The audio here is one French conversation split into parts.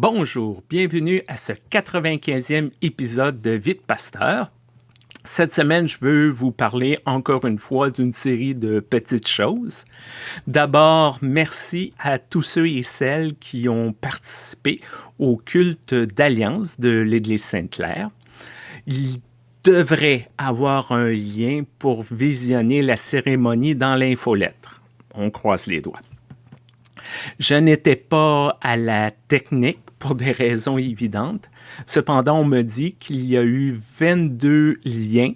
Bonjour, bienvenue à ce 95e épisode de Vite Pasteur. Cette semaine, je veux vous parler encore une fois d'une série de petites choses. D'abord, merci à tous ceux et celles qui ont participé au culte d'alliance de l'Église Sainte-Claire. Il devrait avoir un lien pour visionner la cérémonie dans l'infolettre. On croise les doigts. Je n'étais pas à la technique pour des raisons évidentes. Cependant, on me dit qu'il y a eu 22 liens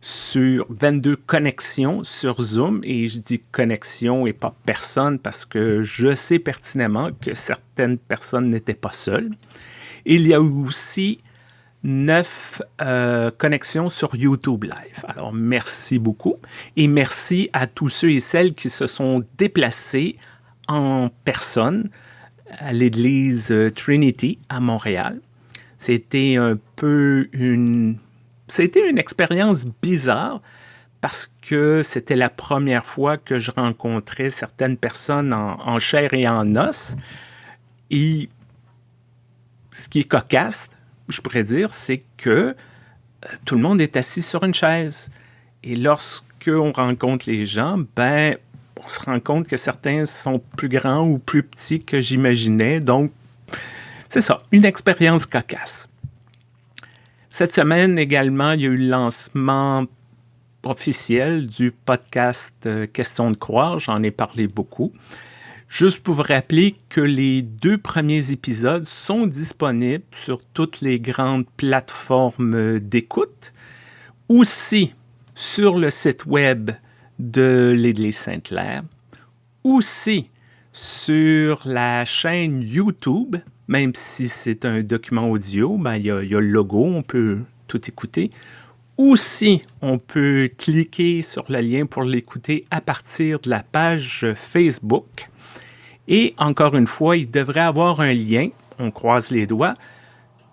sur 22 connexions sur Zoom et je dis connexion et pas personne parce que je sais pertinemment que certaines personnes n'étaient pas seules. Il y a eu aussi 9 euh, connexions sur YouTube Live. Alors, merci beaucoup et merci à tous ceux et celles qui se sont déplacés en personne à l'église euh, Trinity à Montréal. C'était un peu une... C'était une expérience bizarre parce que c'était la première fois que je rencontrais certaines personnes en, chair et en os. Et ce qui est cocasse, je pourrais dire, c'est que euh, tout le monde est assis sur une chaise. Et lorsqu'on rencontre les gens, ben, on se rend compte que certains sont plus grands ou plus petits que j'imaginais. Donc, c'est ça, une expérience cocasse. Cette semaine également, il y a eu le lancement officiel du podcast euh, Question de croire. J'en ai parlé beaucoup. Juste pour vous rappeler que les deux premiers épisodes sont disponibles sur toutes les grandes plateformes d'écoute, aussi sur le site web de l'Église Sainte-Claire, aussi sur la chaîne YouTube, même si c'est un document audio, ben, il, y a, le logo, on peut tout écouter. Aussi, on peut cliquer sur le lien pour l'écouter à partir de la page Facebook. Et encore une fois, il devrait avoir un lien, on croise les doigts,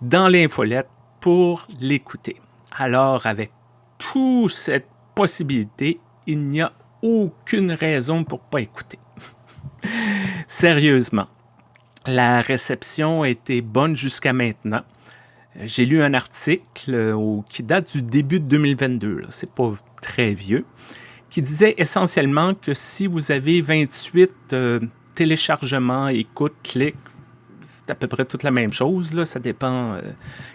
dans l'infolette pour l'écouter. Alors, avec toute cette possibilité, il n'y a aucune raison pour pas écouter. Sérieusement, la réception a été bonne jusqu'à maintenant. J'ai lu un article euh, qui date du début de 2022, c'est pas très vieux, qui disait essentiellement que si vous avez 28 euh, téléchargements, écoutes, clics, c'est à peu près toute la même chose, là, ça dépend euh,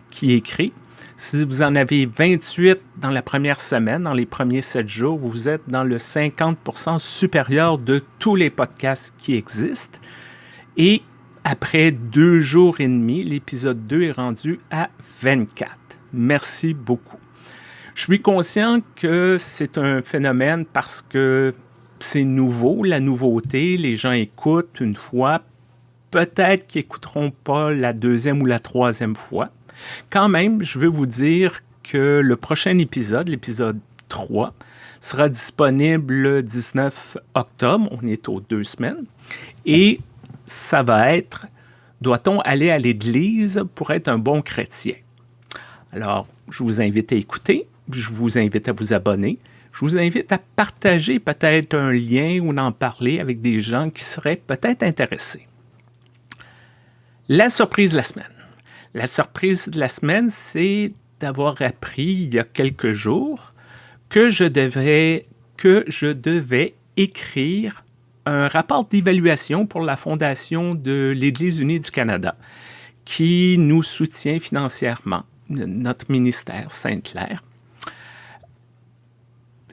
qui écrit. Si vous en avez 28 dans la première semaine, dans les premiers 7 jours, vous êtes dans le 50% supérieur de tous les podcasts qui existent. Et après deux jours et demi, l'épisode 2 est rendu à 24. Merci beaucoup. Je suis conscient que c'est un phénomène parce que c'est nouveau, la nouveauté, les gens écoutent une fois, peut-être qu'ils n'écouteront pas la deuxième ou la troisième fois. Quand même, je veux vous dire que le prochain épisode, l'épisode 3, sera disponible le 19 octobre. On est aux deux semaines. Et ça va être Doit-on aller à l'Église pour être un bon chrétien? Alors, je vous invite à écouter, je vous invite à vous abonner, je vous invite à partager peut-être un lien ou en parler avec des gens qui seraient peut-être intéressés. La surprise de la semaine. La surprise de la semaine, c'est d'avoir appris il y a quelques jours que je devrais, que je devais écrire un rapport d'évaluation pour la Fondation de l'Église unie du Canada qui nous soutient financièrement, notre ministère Sainte-Claire.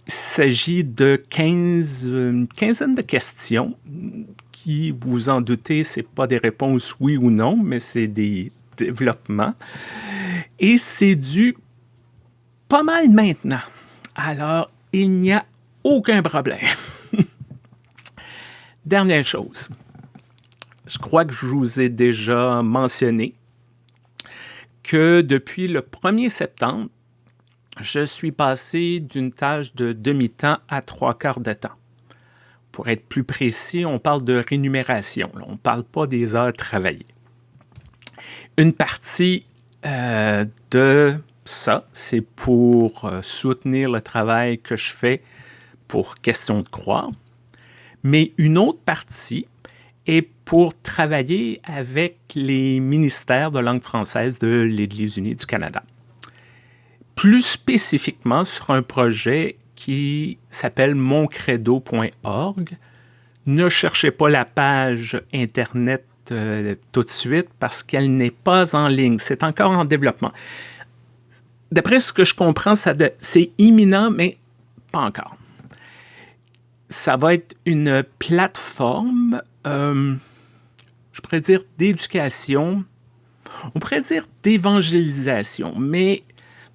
Il s'agit de 15, une quinzaine de questions qui, vous en doutez, ce pas des réponses oui ou non, mais c'est des développement. Et c'est dû pas mal maintenant. Alors, il n'y a aucun problème. Dernière chose. Je crois que je vous ai déjà mentionné que depuis le 1er septembre, je suis passé d'une tâche de demi-temps à trois quarts de temps. Pour être plus précis, on parle de rémunération. On ne parle pas des heures travaillées. Une partie euh, de ça, c'est pour euh, soutenir le travail que je fais pour Question de croire. Mais une autre partie et pour travailler avec les ministères de langue française de l'Église unie du Canada. Plus spécifiquement sur un projet qui s'appelle moncredo.org. Ne cherchez pas la page Internet euh, tout de suite parce qu'elle n'est pas en ligne. C'est encore en développement. D'après ce que je comprends, c'est imminent, mais pas encore. Ça va être une plateforme, euh, je pourrais dire d'éducation, on pourrait dire d'évangélisation, mais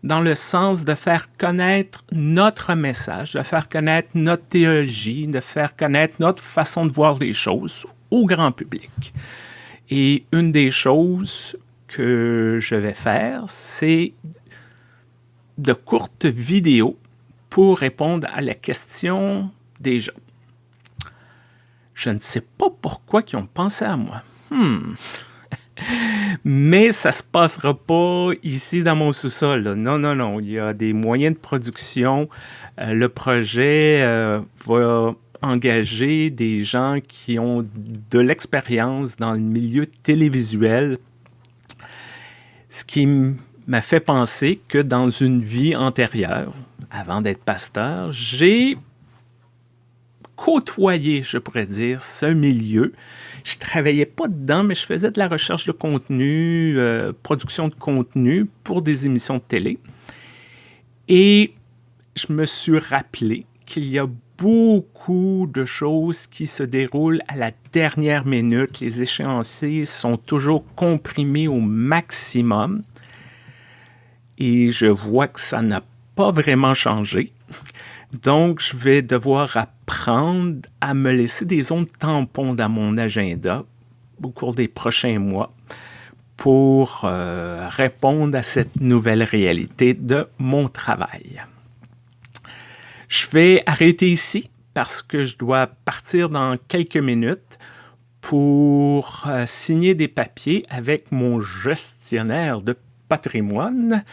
dans le sens de faire connaître notre message, de faire connaître notre théologie, de faire connaître notre façon de voir les choses au grand public. Et une des choses que je vais faire, c'est de courtes vidéos pour répondre à la question des gens. Je ne sais pas pourquoi ils ont pensé à moi. Hmm. Mais ça se passera pas ici dans mon sous-sol. Non, non, non. Il y a des moyens de production. Euh, le projet euh, va engager des gens qui ont de l'expérience dans le milieu télévisuel. Ce qui m'a fait penser que dans une vie antérieure, avant d'être pasteur, j'ai côtoyé, je pourrais dire, ce milieu je travaillais pas dedans, mais je faisais de la recherche de contenu, euh, production de contenu pour des émissions de télé. Et je me suis rappelé qu'il y a beaucoup de choses qui se déroulent à la dernière minute. Les échéanciers sont toujours comprimés au maximum. Et je vois que ça n'a pas vraiment changé. Donc, je vais devoir apprendre à me laisser des zones tampons dans mon agenda au cours des prochains mois pour euh, répondre à cette nouvelle réalité de mon travail. Je vais arrêter ici parce que je dois partir dans quelques minutes pour euh, signer des papiers avec mon gestionnaire de patrimoine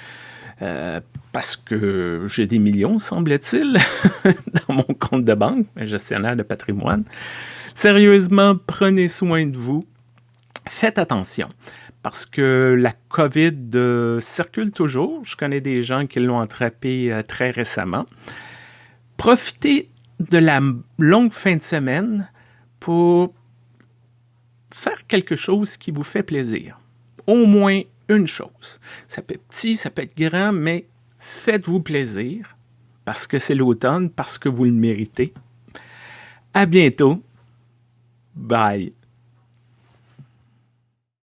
euh, parce que j'ai des millions, semble-t-il, dans mon compte de banque, gestionnaire de patrimoine. Sérieusement, prenez soin de vous. Faites attention parce que la COVID euh, circule toujours. Je connais des gens qui l'ont attrapé très récemment. Profitez de la longue fin de semaine pour faire quelque chose qui vous fait plaisir. Au moins une chose. Ça peut être petit, ça peut être grand, mais faites-vous plaisir parce que c'est l'automne, parce que vous le méritez. À bientôt. Bye.